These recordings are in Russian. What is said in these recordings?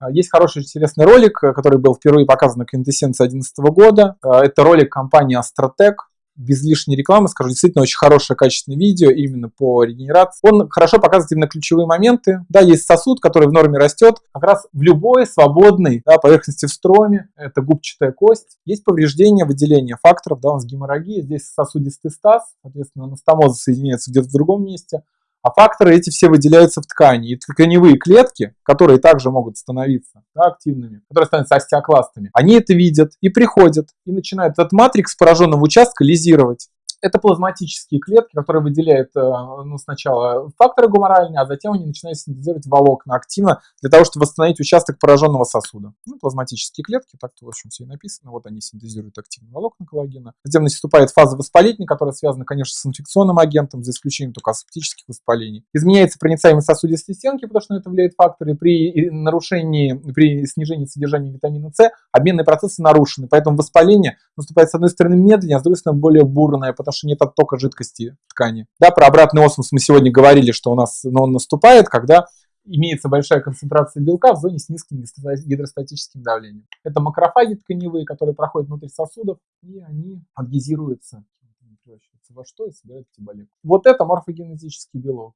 А, есть хороший интересный ролик, э, который был впервые показан на Квинтэссенции 2011 года. А, это ролик компании Astrotech без лишней рекламы скажу, действительно очень хорошее качественное видео именно по регенерации. Он хорошо показывает именно ключевые моменты. Да, есть сосуд, который в норме растет как раз в любой свободной да, поверхности в строме. Это губчатая кость. Есть повреждение, выделение факторов, да, у нас геморрагия. Здесь сосудистый стаз, соответственно, анастомоза соединяется где-то в другом месте. А факторы эти все выделяются в ткани. И тканевые клетки, которые также могут становиться да, активными, которые становятся остеокластами, они это видят и приходят, и начинают этот матрикс пораженного участка лизировать. Это плазматические клетки, которые выделяют э, ну, сначала факторы гуморальные, а затем они начинают синтезировать волокна активно для того, чтобы восстановить участок пораженного сосуда. Ну, плазматические клетки, так-то, в общем, все и написано. Вот они синтезируют активно волокна коллагена. Затем наступает фаза воспалительная, которая связана, конечно, с инфекционным агентом, за исключением только асептических воспалений. Изменяется проницаемость сосудистой стенки, потому что на это влияет факторы. При нарушении, при снижении содержания витамина С обменные процессы нарушены, поэтому воспаление наступает, с одной стороны, медленнее, а с другой стороны, более бурное, потому потому что нет оттока жидкости ткани. Да, про обратный осмос мы сегодня говорили, что у нас но он наступает, когда имеется большая концентрация белка в зоне с низким гидростатическим давлением. Это макрофаги тканевые, которые проходят внутрь сосудов, и они адгезируются во что и собирают тиболек. Вот это морфогенетический белок.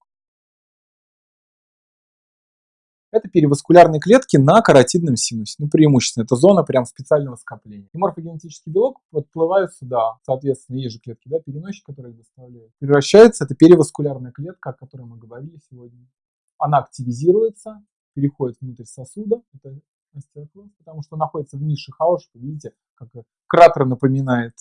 Это переваскулярные клетки на каротидном синусе. Ну, преимущественно. Это зона прям специального скопления. И морфогенетический белок подплывает сюда. Соответственно, есть же клетки, да, переносчик, которые доставляют. Превращается, это переваскулярная клетка, о которой мы говорили сегодня. Она активизируется, переходит внутрь сосуда. Это остеокласт, потому что находится в нише хаоса. Видите, как кратер напоминает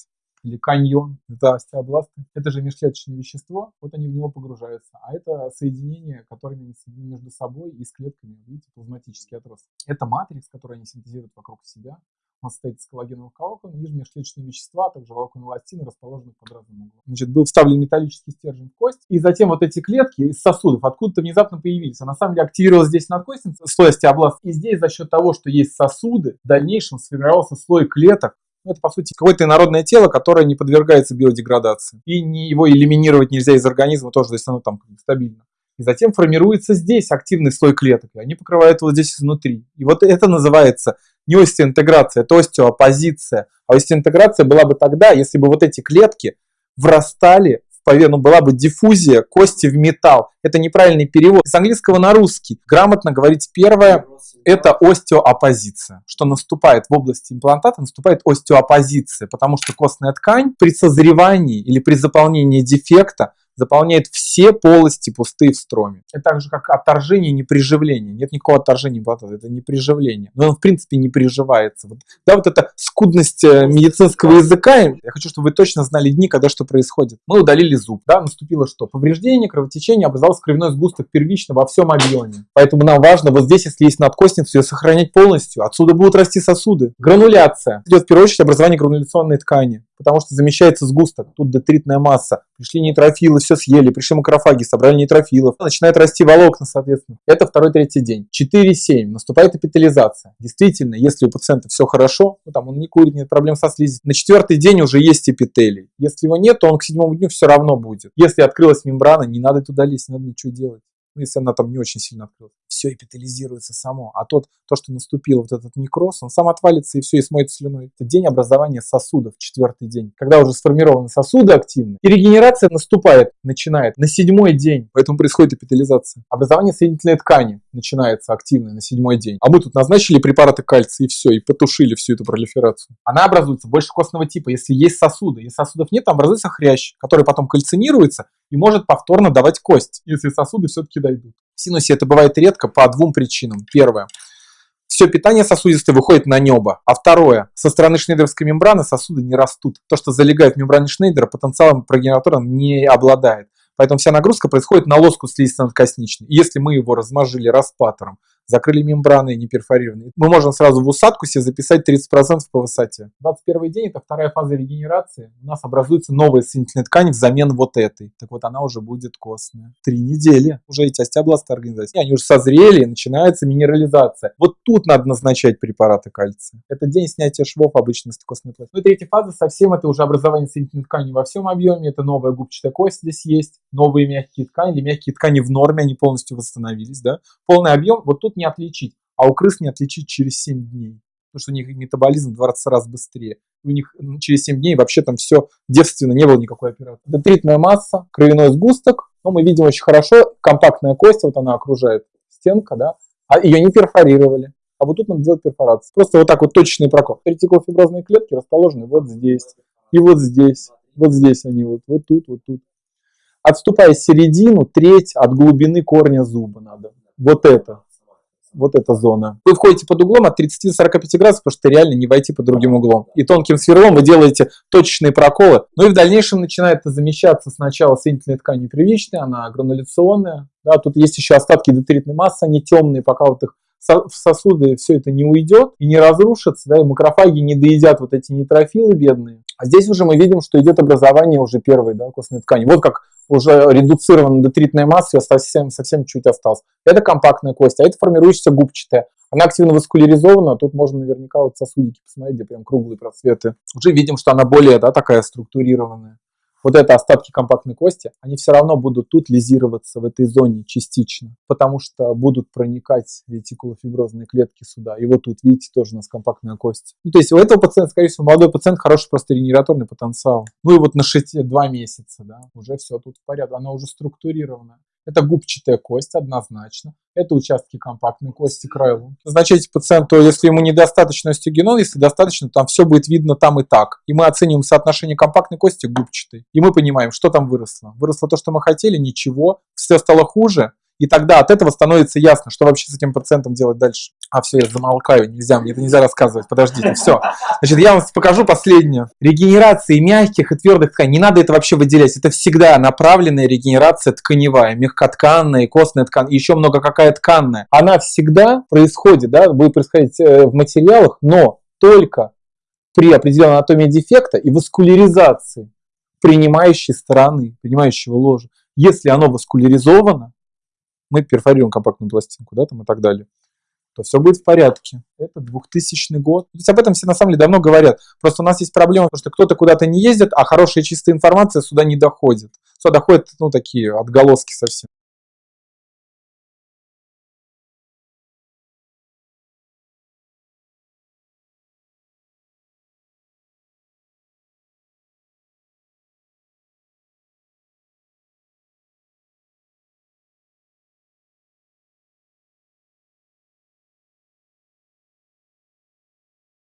или каньон, это остеобласты, это же межклеточное вещество, вот они в него погружаются. А это соединение, которыми они соединены между собой и с клетками, видите, плазматический отросток. Это матрикс, который они синтезируют вокруг себя. Он состоит из коллагеновых волокон, и межклеточные вещества, а также волокон эластины, расположены под разным углом. Значит, был вставлен металлический стержень в кость, и затем вот эти клетки из сосудов откуда-то внезапно появились. А на самом деле активировалась здесь надкостница, слой остеобласт. И здесь за счет того, что есть сосуды, в дальнейшем сформировался слой клеток, это, по сути, какое-то инородное тело, которое не подвергается биодеградации. И его элиминировать нельзя из организма тоже, если оно там стабильно. И затем формируется здесь активный слой клеток, и они покрывают вот здесь изнутри. И вот это называется не остеоинтеграция, это остеоопозиция. А остеоинтеграция была бы тогда, если бы вот эти клетки врастали ну, была бы диффузия кости в металл. Это неправильный перевод. С английского на русский. Грамотно говорить первое – это остеоопозиция. Что наступает в области имплантата, наступает остеоопозиция, потому что костная ткань при созревании или при заполнении дефекта заполняет все полости пустые в строме. Это так же, как отторжение, не приживление. Нет никакого отторжения имплантата, это не приживление. Но он, в принципе, не приживается. Вот, да, вот эта скудность э, медицинского языка, я хочу, чтобы вы точно знали дни, когда что происходит. Мы удалили зуб, да, наступило что? Повреждение, кровотечение, образовался кровяной сгусток первично во всем объеме. Поэтому нам важно вот здесь, если есть надкостница, ее сохранять полностью. Отсюда будут расти сосуды. Грануляция. Идет в первую очередь образование грануляционной ткани потому что замещается сгусток, тут детритная масса. Пришли нейтрофилы, все съели, пришли макрофаги, собрали нейтрофилов. Начинает расти волокна, соответственно. Это второй-третий день. 4-7. Наступает эпителизация. Действительно, если у пациента все хорошо, ну, там он не курит, нет проблем со слизью, на четвертый день уже есть эпителий. Если его нет, то он к седьмому дню все равно будет. Если открылась мембрана, не надо туда лезть, не надо ничего делать ну, если она там не очень сильно открылась, все эпителизируется само. А тот, то, что наступил вот этот некроз, он сам отвалится и все, и смоет слюной. Это день образования сосудов, четвертый день, когда уже сформированы сосуды активны. И регенерация наступает, начинает на седьмой день, поэтому происходит эпителизация. Образование соединительной ткани начинается активно на седьмой день. А мы тут назначили препараты кальция и все, и потушили всю эту пролиферацию. Она образуется больше костного типа, если есть сосуды. Если сосудов нет, там образуется хрящ, который потом кальцинируется и может повторно давать кость, если сосуды все-таки дойдут. В синусе это бывает редко по двум причинам. Первое. Все питание сосудистое выходит на небо. А второе. Со стороны шнейдеровской мембраны сосуды не растут. То, что залегает в мембране Шнейдера, потенциалом прогенератором не обладает. Поэтому вся нагрузка происходит на лоску слизисто-надкосничной. Если мы его размажили распатором, закрыли мембраны не перфорированные. Мы можем сразу в усадку себе записать 30% по высоте. 21 день – это вторая фаза регенерации. У нас образуется новая соединительная ткань взамен вот этой. Так вот, она уже будет костная. Три недели. Уже эти остеобласты организации. Они уже созрели, начинается минерализация. Вот тут надо назначать препараты кальция. Это день снятия швов обычно с костной пластины. Ну и третья фаза совсем это уже образование соединительной ткани во всем объеме. Это новая губчатая кость здесь есть. Новые мягкие ткани или мягкие ткани в норме, они полностью восстановились. Да? Полный объем. Вот тут тут не отличить. а у крыс не отличить через 7 дней. Потому что у них метаболизм в 20 раз быстрее. У них через 7 дней вообще там все девственно, не было никакой операции. Детритная масса, кровяной сгусток, но мы видим очень хорошо, компактная кость, вот она окружает стенка, да, а ее не перфорировали. А вот тут надо делать перфорацию. Просто вот так вот точечный прокол. Ретикулофиброзные клетки расположены вот здесь и вот здесь. Вот здесь они вот, вот тут, вот тут. Отступая середину, треть от глубины корня зуба надо. Вот это. Вот эта зона. Вы входите под углом от 30 до 45 градусов, потому что реально не войти под другим углом. И тонким сверлом вы делаете точечные проколы. Ну и в дальнейшем начинает замещаться сначала соединительной тканью первичной, она грануляционная. Да, тут есть еще остатки детритной массы, они темные, пока вот их в сосуды все это не уйдет и не разрушится, да, и макрофаги не доедят вот эти нейтрофилы бедные. А здесь уже мы видим, что идет образование уже первой да, костной ткани. Вот как уже редуцирована детритная масса, совсем, совсем чуть осталось. Это компактная кость, а это формирующаяся губчатая. Она активно васкуляризована, тут можно наверняка вот сосудики посмотреть, где прям круглые просветы. Уже видим, что она более да, такая структурированная вот это остатки компактной кости, они все равно будут тут лизироваться в этой зоне частично, потому что будут проникать ретикулофиброзные клетки сюда. И вот тут, видите, тоже у нас компактная кость. Ну, то есть у этого пациента, скорее всего, молодой пациент хороший просто регенераторный потенциал. Ну и вот на 6, 2 месяца, да, уже все тут в порядке, она уже структурирована. Это губчатая кость однозначно. Это участки компактной кости крайла. Назначайте пациенту, если ему недостаточно остеогенон, если достаточно, там все будет видно там и так. И мы оцениваем соотношение компактной кости к губчатой. И мы понимаем, что там выросло. Выросло то, что мы хотели, ничего. Все стало хуже, и тогда от этого становится ясно, что вообще с этим пациентом делать дальше. А, все, я замолкаю, нельзя, мне это нельзя рассказывать, подождите, все. Значит, я вам покажу последнее. Регенерации мягких и твердых тканей, не надо это вообще выделять, это всегда направленная регенерация тканевая, мягкотканная, костная ткань, еще много какая тканная. Она всегда происходит, да, будет происходить э, в материалах, но только при определенной анатомии дефекта и васкуляризации принимающей стороны, принимающего ложа. Если оно васкуляризовано, мы перфорируем компактную пластинку, да, там и так далее, то все будет в порядке. Это 2000 год. То есть об этом все на самом деле давно говорят. Просто у нас есть проблема, потому что кто-то куда-то не ездит, а хорошая чистая информация сюда не доходит. Сюда доходят, ну, такие отголоски совсем.